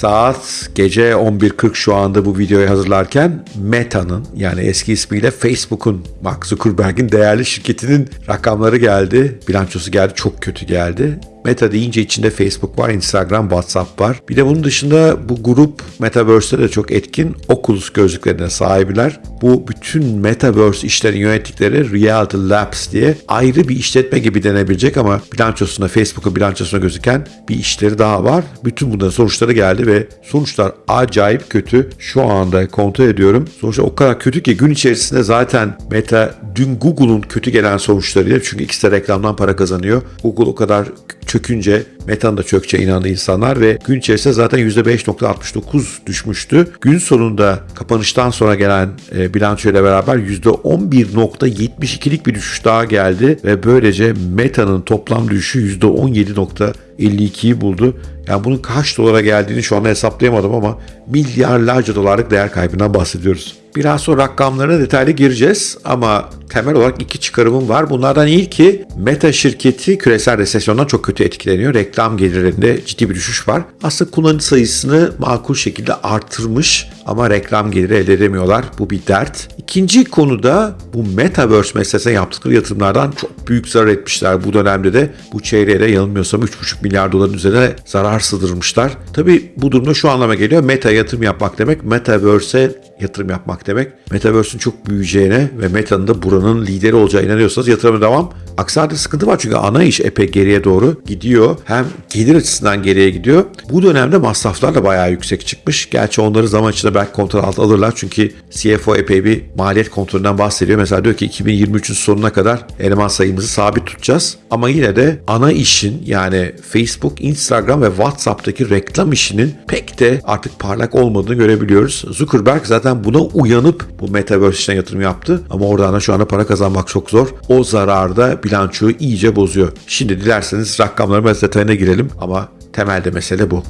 Saat gece 11.40 şu anda bu videoyu hazırlarken Meta'nın yani eski ismiyle Facebook'un Mark Zuckerberg'in değerli şirketinin rakamları geldi. Bilançosu geldi. Çok kötü geldi. Meta deyince içinde Facebook var, Instagram, WhatsApp var. Bir de bunun dışında bu grup Metaverse'de de çok etkin Oculus gözlüklerine sahibiler. Bu bütün Metaverse işlerini yönettikleri Reality Labs diye ayrı bir işletme gibi denebilecek ama bilançosunda Facebook'un bilançosuna gözüken bir işleri daha var. Bütün bunların sonuçları geldi ve sonuçlar acayip kötü. Şu anda kontrol ediyorum. Sonuçlar o kadar kötü ki gün içerisinde zaten Meta dün Google'un kötü gelen sonuçlarıyla çünkü ikisi de reklamdan para kazanıyor. Google o kadar çökünce Meta'nın da çökçe inandı insanlar ve gün içerisinde zaten %5.69 düşmüştü. Gün sonunda kapanıştan sonra gelen e, bilançoyla beraber %11.72'lik bir düşüş daha geldi ve böylece Meta'nın toplam düşüşü %17.52'yi buldu. Yani bunun kaç dolara geldiğini şu anda hesaplayamadım ama milyarlarca dolarlık değer kaybından bahsediyoruz. Biraz sonra rakamlarına detaylı gireceğiz ama temel olarak iki çıkarımım var. Bunlardan ilki Meta şirketi küresel resesyondan çok kötü etkileniyor. Reklam gelirlerinde ciddi bir düşüş var. Aslında kullanıcı sayısını makul şekilde artırmış ama reklam geliri elde edemiyorlar. Bu bir dert. İkinci konuda bu Metaverse meselesine yaptıkları yatırımlardan çok büyük zarar etmişler. Bu dönemde de bu çeyreğe de yanılmıyorsam 3,5 milyar doların üzerine zarar sığdırmışlar. Tabi bu durumda şu anlama geliyor. Meta yatırım yapmak demek Metaverse'e yatırım yapmak demek. Metaverse'ün çok büyüyeceğine ve Meta'nın da buranın lideri olacağına inanıyorsanız yatırıma devam. Aksi sıkıntı var çünkü ana iş epey geriye doğru gidiyor. Hem gelir açısından geriye gidiyor. Bu dönemde masraflar da bayağı yüksek çıkmış. Gerçi onları zaman içinde belki kontrol altına alırlar. Çünkü CFO epey bir maliyet kontrolünden bahsediyor. Mesela diyor ki 2023'ün sonuna kadar eleman sayımızı sabit tutacağız. Ama yine de ana işin yani Facebook, Instagram ve WhatsApp'taki reklam işinin pek de artık parlak olmadığını görebiliyoruz. Zuckerberg zaten buna uyanıp bu Metaverse işine yatırım yaptı. Ama oradan da şu anda para kazanmak çok zor. O zararda bilançoyu iyice bozuyor. Şimdi dilerseniz rakamların detayına girelim ama temelde mesele bu.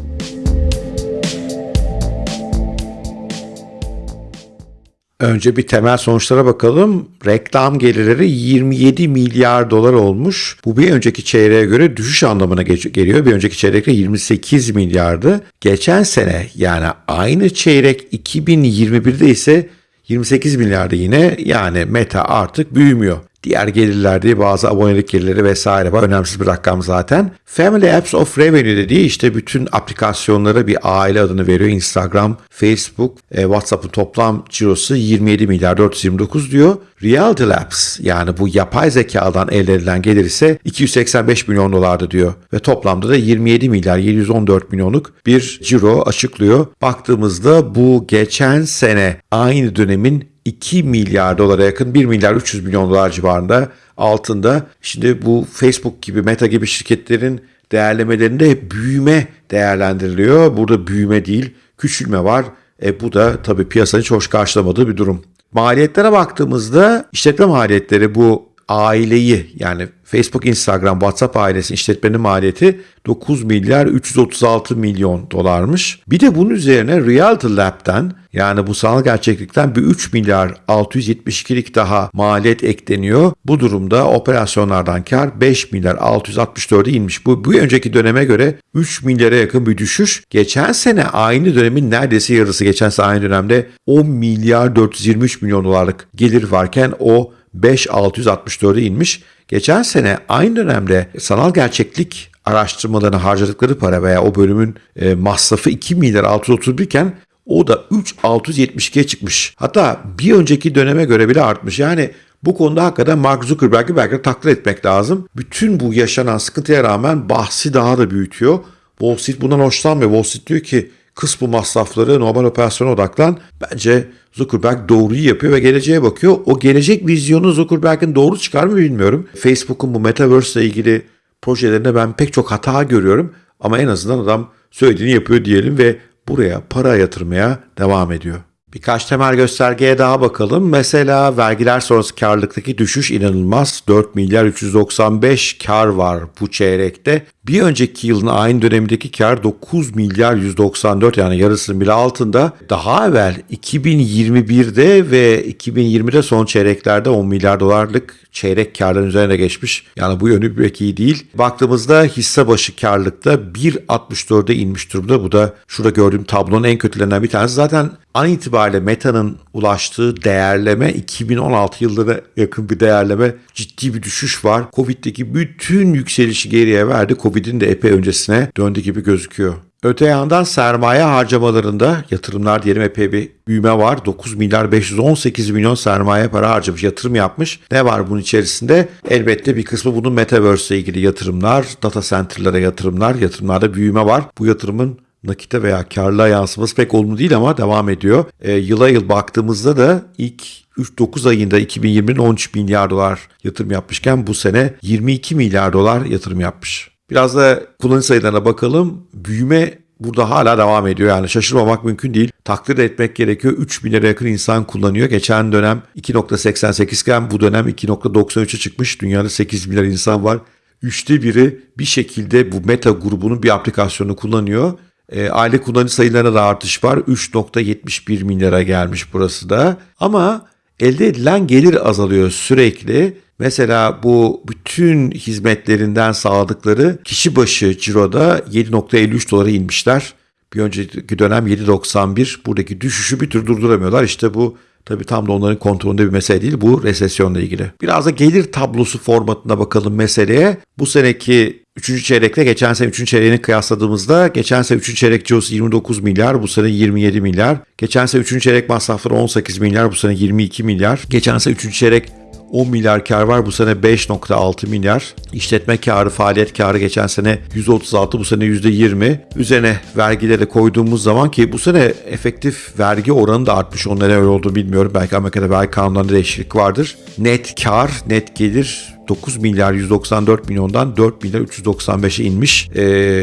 Önce bir temel sonuçlara bakalım. Reklam gelirleri 27 milyar dolar olmuş. Bu bir önceki çeyreğe göre düşüş anlamına geliyor. Bir önceki çeyrekte 28 milyardı. Geçen sene yani aynı çeyrek 2021'de ise 28 milyardı yine. Yani Meta artık büyümüyor. Diğer gelirler diye bazı abonelik gelirleri vesaire var. Önemsiz bir rakam zaten. Family Apps of Revenue dediği işte bütün aplikasyonlara bir aile adını veriyor. Instagram, Facebook, e, WhatsApp'ın toplam cirosu 27 milyar 429 diyor. Reality Labs yani bu yapay zekadan elde edilen gelir ise 285 milyon dolardı diyor. Ve toplamda da 27 milyar 714 milyonluk bir ciro açıklıyor. Baktığımızda bu geçen sene aynı dönemin 2 milyar dolara yakın 1 milyar 300 milyon dolar civarında altında. Şimdi bu Facebook gibi Meta gibi şirketlerin değerlemelerinde büyüme değerlendiriliyor. Burada büyüme değil küçülme var. E bu da tabii piyasanın hiç hoş karşılamadığı bir durum. Maliyetlere baktığımızda işletme maliyetleri bu aileyi yani Facebook, Instagram, WhatsApp ailesi işletmenin maliyeti 9 milyar 336 milyon dolarmış. Bir de bunun üzerine Reality Lab'den yani bu sanal gerçeklikten bir 3 milyar 672'lik daha maliyet ekleniyor. Bu durumda operasyonlardan kar 5 milyar 664'e inmiş. Bu, bu önceki döneme göre 3 milyara yakın bir düşüş. Geçen sene aynı dönemin neredeyse yarısı geçen sene aynı dönemde 10 milyar 423 milyon dolarlık gelir varken o 5664'e inmiş. Geçen sene aynı dönemde sanal gerçeklik araştırmalarına harcadıkları para veya o bölümün e, masrafı 2 milyar 631 iken o da 3672'ye çıkmış. Hatta bir önceki döneme göre bile artmış. Yani bu konuda hakikaten Mark Zuckerberg'i belki de takdir etmek lazım. Bütün bu yaşanan sıkıntıya rağmen bahsi daha da büyütüyor. Wall Street bundan hoşlanmıyor. Wall Street diyor ki kıs bu masrafları normal operasyona odaklan. Bence Zuckerberg doğruyu yapıyor ve geleceğe bakıyor. O gelecek vizyonu Zuckerberg'in doğru çıkar mı bilmiyorum. Facebook'un bu Metaverse ile ilgili projelerinde ben pek çok hata görüyorum. Ama en azından adam söylediğini yapıyor diyelim ve buraya para yatırmaya devam ediyor. Birkaç temel göstergeye daha bakalım. Mesela vergiler sonrası karlılıktaki düşüş inanılmaz. 4 milyar 395 kar var bu çeyrekte. Bir önceki yılın aynı dönemindeki kar 9 milyar 194 yani yarısının bile altında. Daha evvel 2021'de ve 2020'de son çeyreklerde 10 milyar dolarlık çeyrek karların üzerine geçmiş. Yani bu yönü pek iyi değil. Baktığımızda hisse başı karlılıkta 1.64'e inmiş durumda. Bu da şurada gördüğüm tablonun en kötülerinden bir tanesi. Zaten an itibariyle Meta'nın ulaştığı değerleme 2016 yıllara yakın bir değerleme ciddi bir düşüş var. Covid'deki bütün yükselişi geriye verdi. Covid'in de epey öncesine döndü gibi gözüküyor. Öte yandan sermaye harcamalarında yatırımlar diyelim epey bir büyüme var. 9 milyar 518 milyon sermaye para harcamış, yatırım yapmış. Ne var bunun içerisinde? Elbette bir kısmı bunun Metaverse ile ilgili yatırımlar, data center'lara yatırımlar, yatırımlarda büyüme var. Bu yatırımın nakite veya karla yansıması pek olumlu değil ama devam ediyor. E, yıla yıl baktığımızda da ilk 3-9 ayında 2020'nin 13 milyar dolar yatırım yapmışken bu sene 22 milyar dolar yatırım yapmış. Biraz da kullanıcı sayılarına bakalım. Büyüme burada hala devam ediyor. Yani şaşırmamak mümkün değil. Takdir etmek gerekiyor. 3 milyara yakın insan kullanıyor. Geçen dönem 2.88 iken bu dönem 2.93'e çıkmış. Dünyada 8 milyar insan var. Üçte biri bir şekilde bu meta grubunun bir aplikasyonu kullanıyor. E, aile kullanıcı sayılarına da artış var. 3.71 milyara gelmiş burası da. Ama elde edilen gelir azalıyor sürekli. Mesela bu bütün hizmetlerinden sağladıkları kişi başı ciroda 7.53 dolara inmişler. Bir önceki dönem 7.91. Buradaki düşüşü bir tür durduramıyorlar. İşte bu Tabii tam da onların kontrolünde bir mesele değil. Bu resesyonla ilgili. Biraz da gelir tablosu formatına bakalım meseleye. Bu seneki 3. çeyrekle geçen sene 3. çeyreğini kıyasladığımızda geçen sene 3. çeyrek cirosu 29 milyar, bu sene 27 milyar. Geçen sene 3. çeyrek masrafları 18 milyar, bu sene 22 milyar. Geçen sene 3. çeyrek 10 milyar kar var. Bu sene 5.6 milyar. İşletme karı, faaliyet karı geçen sene 136, bu sene %20. Üzerine vergileri koyduğumuz zaman ki bu sene efektif vergi oranı da artmış. Onun öyle olduğunu bilmiyorum. Belki Amerika'da vergi kanunlarında değişiklik vardır. Net kar, net gelir 9 milyar 194 milyondan 4 milyar 395'e inmiş. E,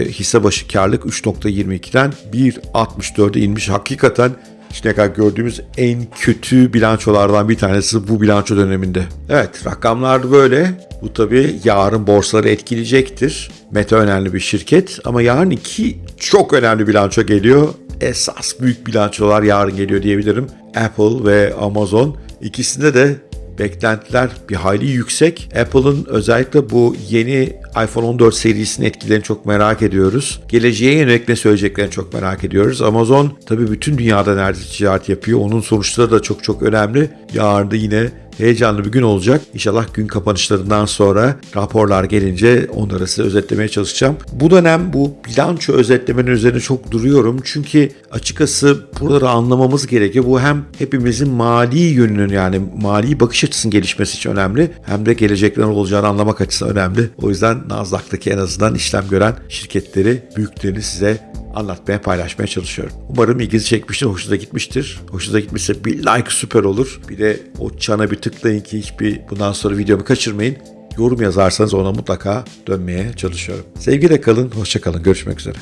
hisse başı karlık 3.22'den 1.64'e inmiş. Hakikaten Şimdiye kadar gördüğümüz en kötü bilançolardan bir tanesi bu bilanço döneminde. Evet rakamlar böyle. Bu tabii yarın borsaları etkileyecektir. Meta önemli bir şirket ama yarın iki çok önemli bilanço geliyor. Esas büyük bilançolar yarın geliyor diyebilirim. Apple ve Amazon. İkisinde de beklentiler bir hayli yüksek. Apple'ın özellikle bu yeni iPhone 14 serisinin etkilerini çok merak ediyoruz. Geleceğe yönelik ne söyleyeceklerini çok merak ediyoruz. Amazon tabii bütün dünyada neredeyse ticaret yapıyor. Onun sonuçları da çok çok önemli. Yarın da yine heyecanlı bir gün olacak. İnşallah gün kapanışlarından sonra raporlar gelince onları size özetlemeye çalışacağım. Bu dönem bu bilanço özetlemenin üzerine çok duruyorum. Çünkü açıkçası buraları anlamamız gerekiyor. Bu hem hepimizin mali yönünün yani mali bakış açısının gelişmesi için önemli. Hem de gelecekler olacağını anlamak açısından önemli. O yüzden Nasdaq'taki en azından işlem gören şirketleri, büyüklerini size anlatmaya, paylaşmaya çalışıyorum. Umarım ilginizi çekmiştir, hoşunuza gitmiştir. Hoşunuza gitmişse bir like süper olur. Bir de o çana bir tıklayın ki hiçbir bundan sonra videomu kaçırmayın. Yorum yazarsanız ona mutlaka dönmeye çalışıyorum. Sevgiyle kalın, hoşça kalın. Görüşmek üzere.